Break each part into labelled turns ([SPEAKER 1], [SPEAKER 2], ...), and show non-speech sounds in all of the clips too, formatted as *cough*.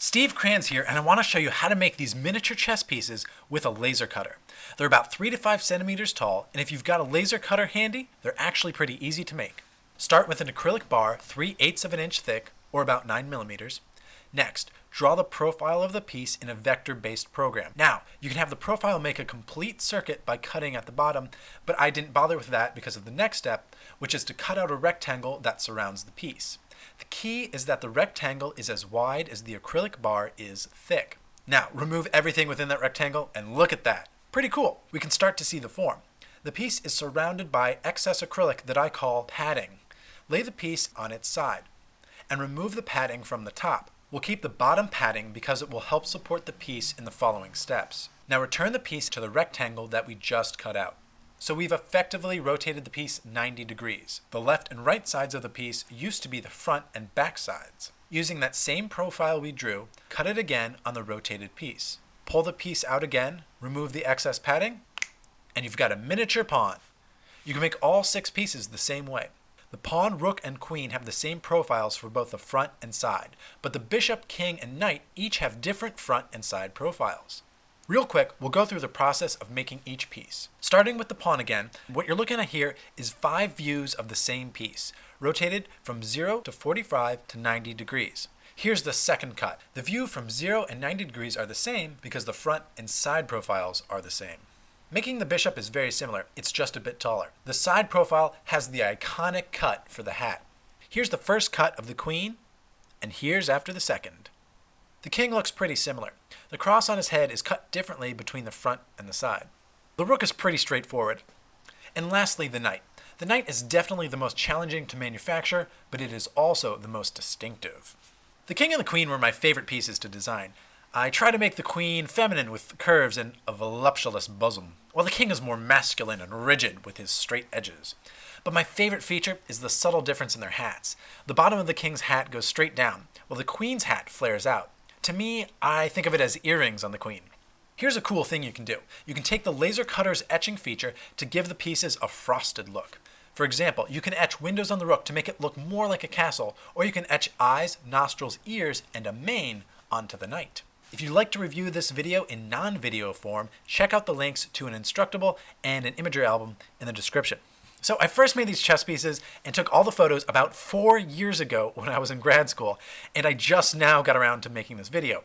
[SPEAKER 1] Steve Kranz here, and I want to show you how to make these miniature chess pieces with a laser cutter. They're about 3 to 5 centimeters tall, and if you've got a laser cutter handy, they're actually pretty easy to make. Start with an acrylic bar 3 eighths of an inch thick, or about 9 millimeters. Next, draw the profile of the piece in a vector-based program. Now, you can have the profile make a complete circuit by cutting at the bottom, but I didn't bother with that because of the next step, which is to cut out a rectangle that surrounds the piece. The key is that the rectangle is as wide as the acrylic bar is thick. Now, remove everything within that rectangle and look at that. Pretty cool. We can start to see the form. The piece is surrounded by excess acrylic that I call padding. Lay the piece on its side and remove the padding from the top. We'll keep the bottom padding because it will help support the piece in the following steps. Now return the piece to the rectangle that we just cut out. So we've effectively rotated the piece 90 degrees. The left and right sides of the piece used to be the front and back sides. Using that same profile we drew, cut it again on the rotated piece. Pull the piece out again, remove the excess padding, and you've got a miniature pawn. You can make all six pieces the same way. The pawn, rook, and queen have the same profiles for both the front and side, but the bishop, king, and knight each have different front and side profiles. Real quick, we'll go through the process of making each piece. Starting with the pawn again, what you're looking at here is five views of the same piece, rotated from 0 to 45 to 90 degrees. Here's the second cut. The view from 0 and 90 degrees are the same because the front and side profiles are the same. Making the bishop is very similar, it's just a bit taller. The side profile has the iconic cut for the hat. Here's the first cut of the queen, and here's after the second. The king looks pretty similar. The cross on his head is cut differently between the front and the side. The rook is pretty straightforward. And lastly, the knight. The knight is definitely the most challenging to manufacture, but it is also the most distinctive. The king and the queen were my favorite pieces to design. I try to make the queen feminine with curves and a voluptuous bosom, while the king is more masculine and rigid with his straight edges. But my favorite feature is the subtle difference in their hats. The bottom of the king's hat goes straight down, while the queen's hat flares out. To me, I think of it as earrings on the queen. Here's a cool thing you can do. You can take the laser cutter's etching feature to give the pieces a frosted look. For example, you can etch windows on the rook to make it look more like a castle, or you can etch eyes, nostrils, ears, and a mane onto the knight. If you'd like to review this video in non-video form, check out the links to an Instructable and an Imgur album in the description. So I first made these chess pieces and took all the photos about four years ago when I was in grad school, and I just now got around to making this video.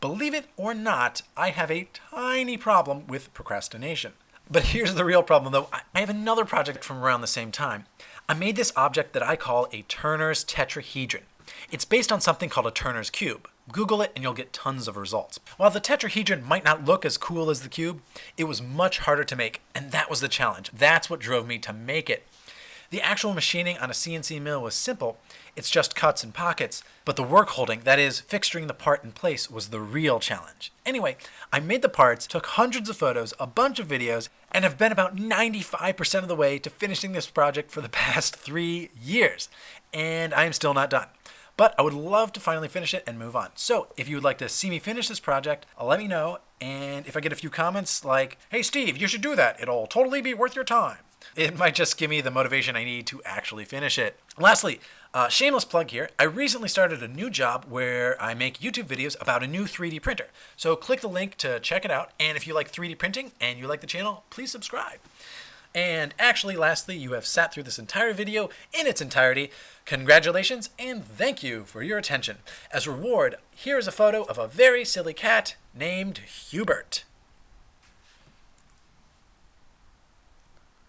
[SPEAKER 1] Believe it or not, I have a tiny problem with procrastination. But here's the real problem though, I have another project from around the same time. I made this object that I call a Turner's tetrahedron. It's based on something called a Turner's cube. Google it and you'll get tons of results. While the tetrahedron might not look as cool as the cube, it was much harder to make, and that was the challenge. That's what drove me to make it. The actual machining on a CNC mill was simple, it's just cuts and pockets, but the work holding, that is, fixturing the part in place, was the real challenge. Anyway, I made the parts, took hundreds of photos, a bunch of videos, and have been about 95% of the way to finishing this project for the *laughs* past three years. And I am still not done. But I would love to finally finish it and move on. So if you would like to see me finish this project, let me know. And if I get a few comments like, hey Steve, you should do that. It'll totally be worth your time. *laughs* It might just give me the motivation I need to actually finish it. Lastly, uh, shameless plug here. I recently started a new job where I make YouTube videos about a new 3D printer. So click the link to check it out. And if you like 3D printing and you like the channel, please subscribe. And actually, lastly, you have sat through this entire video in its entirety. Congratulations and thank you for your attention. As reward, here is a photo of a very silly cat named Hubert.